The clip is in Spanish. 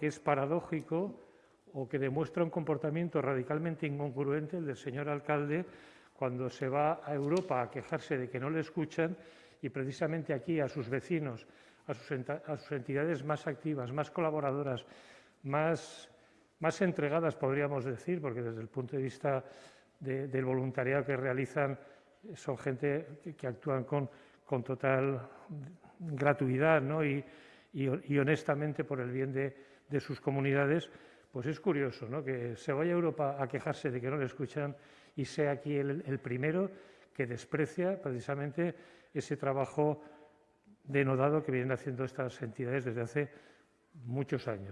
que es paradójico o que demuestra un comportamiento radicalmente incongruente el del señor alcalde cuando se va a Europa a quejarse de que no le escuchan y precisamente aquí a sus vecinos, a sus, a sus entidades más activas, más colaboradoras, más, más, entregadas, podríamos decir, porque desde el punto de vista de, del voluntariado que realizan son gente que, que actúan con, con, total gratuidad ¿no? y, y, honestamente por el bien de, sus comunidades, pues es curioso ¿no? que se vaya a Europa a quejarse de que no le escuchan y sea aquí el primero que desprecia precisamente ese trabajo denodado que vienen haciendo estas entidades desde hace muchos años.